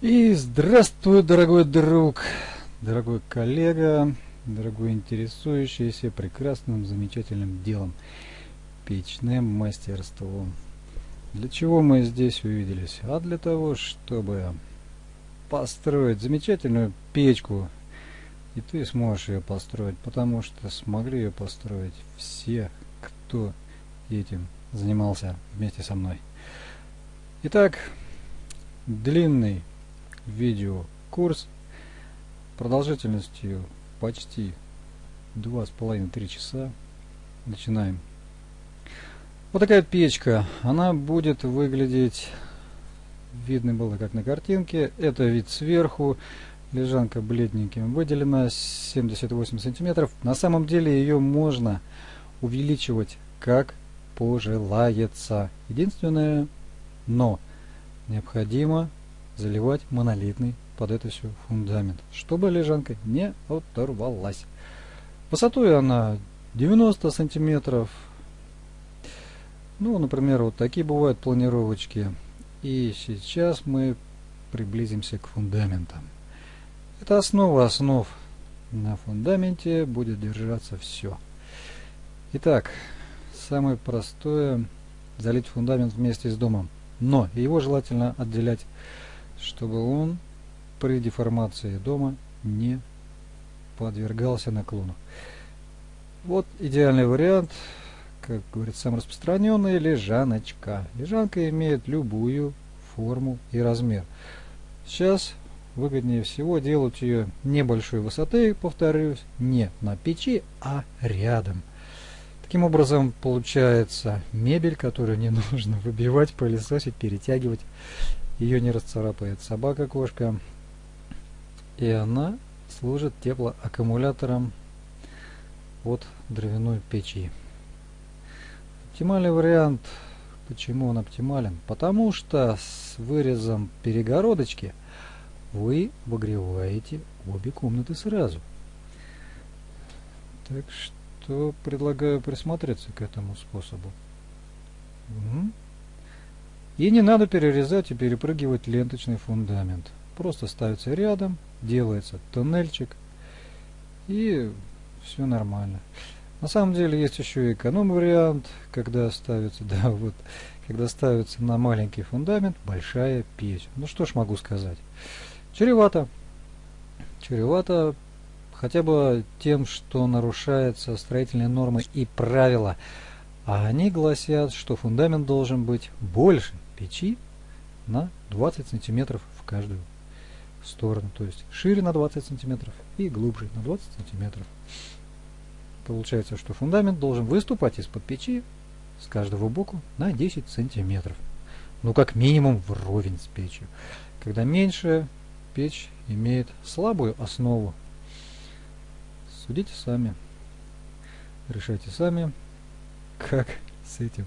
И здравствуй, дорогой друг, дорогой коллега, дорогой интересующийся прекрасным, замечательным делом, печным мастерством. Для чего мы здесь увиделись? А для того, чтобы построить замечательную печку. И ты сможешь ее построить, потому что смогли ее построить все, кто этим занимался вместе со мной. Итак, длинный видеокурс продолжительностью почти два с половиной три часа. Начинаем. Вот такая печка. Она будет выглядеть, видно было как на картинке. Это вид сверху. Лежанка бледненьким выделена 78 сантиметров. На самом деле ее можно увеличивать как пожелается. Единственное, но необходимо заливать монолитный под это все фундамент, чтобы лежанка не оторвалась. Высотой она 90 сантиметров. Ну, например, вот такие бывают планировочки. И сейчас мы приблизимся к фундаментам. Это основа основ. На фундаменте будет держаться все. Итак, самое простое залить фундамент вместе с домом. Но его желательно отделять чтобы он при деформации дома не подвергался наклону. Вот идеальный вариант, как говорит сам распространенный, лежаночка. Лежанка имеет любую форму и размер. Сейчас выгоднее всего делать ее небольшой высоты, повторюсь, не на печи, а рядом. Таким образом получается мебель, которую не нужно выбивать, пылесосить, перетягивать ее не расцарапает собака, кошка. И она служит теплоаккумулятором от дровяной печи. Оптимальный вариант. Почему он оптимален? Потому что с вырезом перегородочки вы обогреваете обе комнаты сразу. Так что предлагаю присмотреться к этому способу. Угу. И не надо перерезать и перепрыгивать ленточный фундамент. Просто ставится рядом, делается тоннельчик и все нормально. На самом деле есть еще и эконом-вариант, когда ставится, да, вот, когда ставится на маленький фундамент большая печь. Ну что ж могу сказать. Чревато. Чревато хотя бы тем, что нарушаются строительные нормы и правила. А они гласят, что фундамент должен быть больше печи на 20 сантиметров в каждую сторону. То есть шире на 20 сантиметров и глубже на 20 сантиметров. Получается, что фундамент должен выступать из-под печи с каждого боку на 10 сантиметров. Ну, как минимум вровень с печью. Когда меньше, печь имеет слабую основу. Судите сами. Решайте сами, как с этим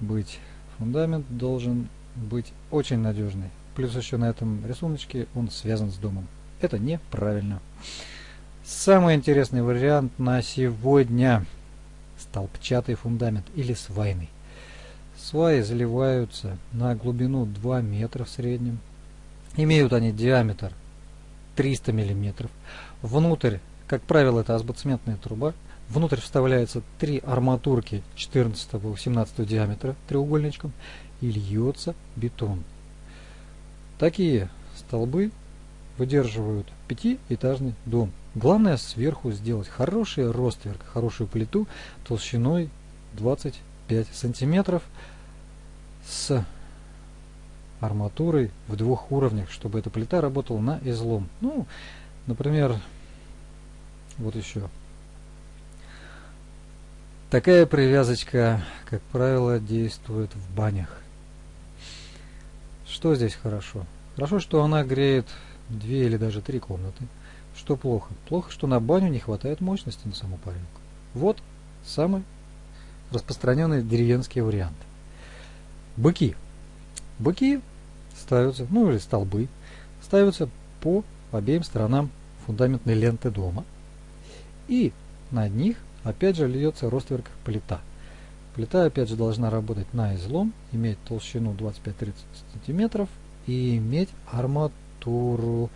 быть. Фундамент должен быть очень надежный. Плюс еще на этом рисуночке он связан с домом. Это неправильно. Самый интересный вариант на сегодня столбчатый фундамент или свайный. Сваи заливаются на глубину 2 метра в среднем. Имеют они диаметр 300 миллиметров. Внутрь, как правило, это азбоцементная труба. Внутрь вставляются три арматурки 14-18 диаметра треугольничком и льется бетон. Такие столбы выдерживают пятиэтажный дом. Главное сверху сделать хороший ростверк, хорошую плиту толщиной 25 сантиметров с арматурой в двух уровнях, чтобы эта плита работала на излом. Ну, например, вот еще Такая привязочка, как правило, действует в банях. Что здесь хорошо? Хорошо, что она греет две или даже три комнаты. Что плохо? Плохо, что на баню не хватает мощности на саму парилку. Вот самый распространенный деревенский вариант. Быки. Быки ставятся, ну или столбы, ставятся по обеим сторонам фундаментной ленты дома. И над них Опять же льется ростверк плита. Плита опять же должна работать на излом, иметь толщину 25-30 см и иметь арматуру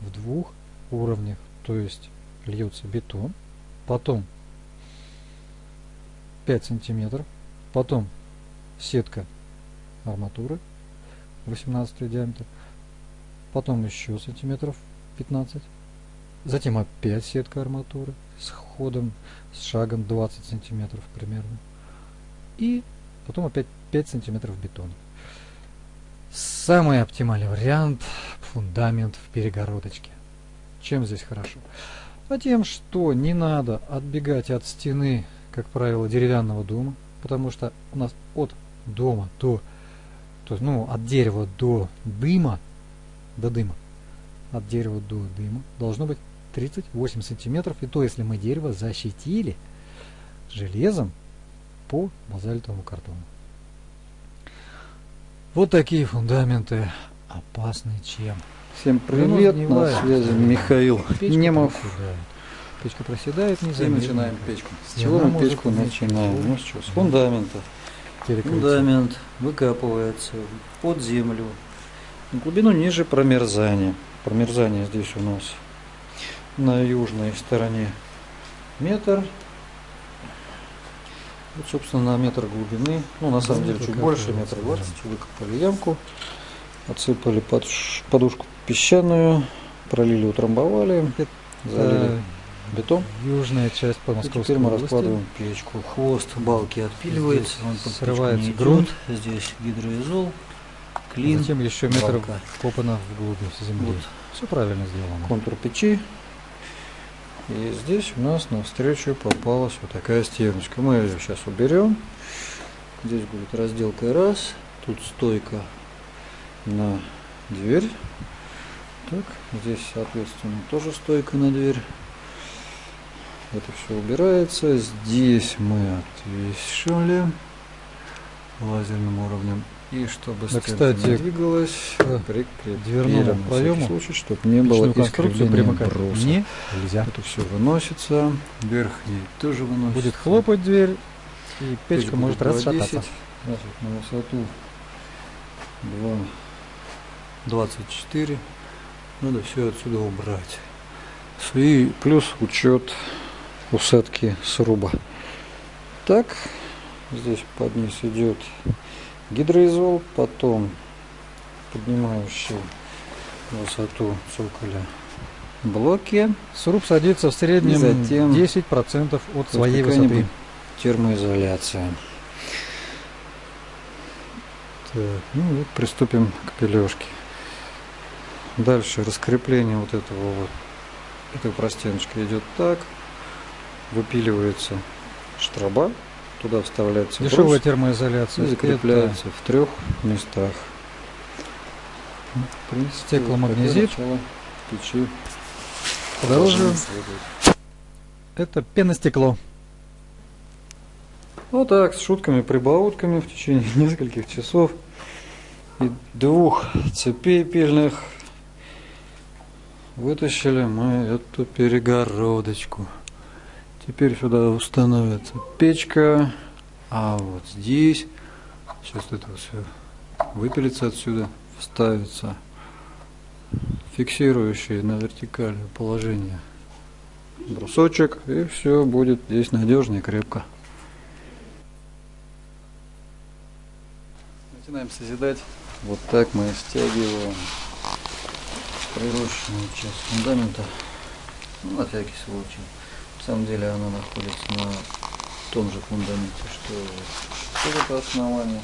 в двух уровнях. То есть льется бетон, потом 5 сантиметров, потом сетка арматуры 18 диаметр, потом еще сантиметров 15, затем опять сетка арматуры с ходом, с шагом 20 сантиметров примерно, и потом опять 5 сантиметров бетона. Самый оптимальный вариант фундамент в перегородочке. Чем здесь хорошо? А тем, что не надо отбегать от стены, как правило, деревянного дома, потому что у нас от дома до, то ну, от дерева до дыма, до дыма, от дерева до дыма должно быть 38 сантиметров, и то, если мы дерево защитили железом по базальтовому картону. Вот такие фундаменты опасны чем. Всем привет, на связи Михаил Печка Немов. проседает. Печка проседает, не И начинаем печку. С чего мы печку начинаем? Ну что, с фундамента. Перекрытие. Фундамент выкапывается под землю. На глубину ниже промерзания. Промерзание здесь у нас на южной стороне метр. Вот, собственно, на метр глубины. Ну, на самом деле, чуть больше, метр выкапывается, двадцать. Выкопали ямку, отсыпали под подушку песчаную, пролили, утрамбовали, залили Это бетон. южная часть по И Московской теперь мы области. раскладываем печку. Хвост балки отпиливается, Здесь он срывается грунт. Здесь гидроизол, клин, Затем еще метр балка. копано вглубь земли. Вот Все правильно сделано. контур печи. И здесь у нас навстречу попалась вот такая стеночка. Мы ее сейчас уберем. Здесь будет разделка раз. Тут стойка на дверь. Так, здесь, соответственно, тоже стойка на дверь. Это все убирается. Здесь мы отвешивали лазерным уровнем. И чтобы Да, кстати, двигалась, к прикрепили дверному проему случай, чтобы не было искривления примыкать не нельзя. Это все выносится, вверх и тоже выносится. Будет хлопать дверь, и Печь печка будет может 2,10, расшататься. На высоту 2,24. Надо все отсюда убрать. И плюс учет усадки сруба. Так, здесь под низ идет гидроизол, потом поднимающий высоту цоколя блоки, Сруб садится в среднем И затем 10% от своей высоты. термоизоляция. Так, ну вот приступим к пележке. Дальше раскрепление вот этого вот этой простеночки идет так, выпиливается штраба, туда вставляется Дешевая брус термоизоляция. и закрепляется в трех местах. Ну, принципе, Стекломагнезит. печи Подороже. Это, это пеностекло. Вот так, с шутками, прибаутками в течение нескольких часов и двух цепей пильных вытащили мы эту перегородочку. Теперь сюда установится печка, а вот здесь сейчас это все выпилится отсюда, вставится фиксирующий на вертикальное положение брусочек, и все будет здесь надежно и крепко. Начинаем созидать. Вот так мы стягиваем прирощенную часть фундамента. Ну, на всякий случай. На самом деле она находится на том же фундаменте, что вот это основание.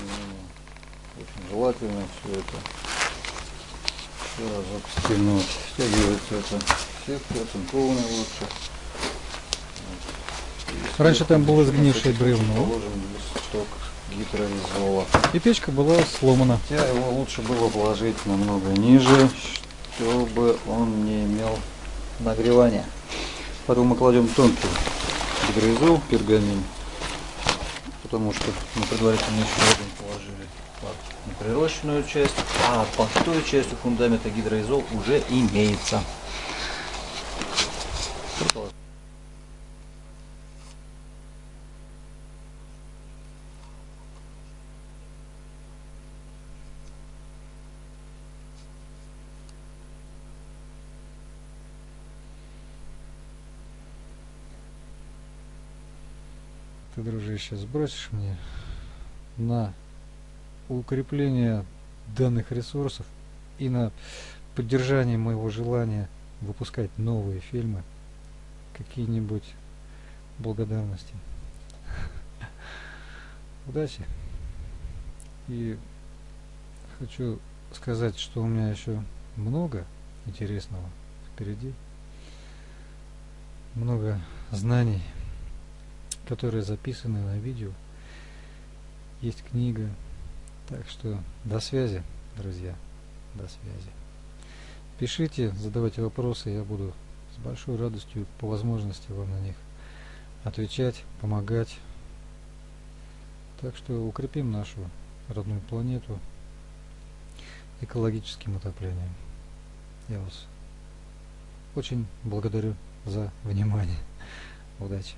Ну, Очень желательно все это еще разок стянуть. Стягивается это сетка, оцинкованная лучше. Вот. И Раньше там было сгнившее бревно. Положим листок гидроизола. И печка была сломана. Хотя его лучше было положить намного ниже, чтобы он не имел нагревания. Потом мы кладем тонкий гидроизол, пергамин, потому что мы предварительно еще один положили под неприрощенную часть, а под той частью фундамента гидроизол уже имеется. ты, дружище, сбросишь мне на укрепление данных ресурсов и на поддержание моего желания выпускать новые фильмы какие-нибудь благодарности. Удачи. И хочу сказать, что у меня еще много интересного впереди. Много знаний, которые записаны на видео. Есть книга. Так что до связи, друзья. До связи. Пишите, задавайте вопросы, я буду с большой радостью по возможности вам на них отвечать, помогать. Так что укрепим нашу родную планету экологическим отоплением. Я вас очень благодарю за внимание. Удачи!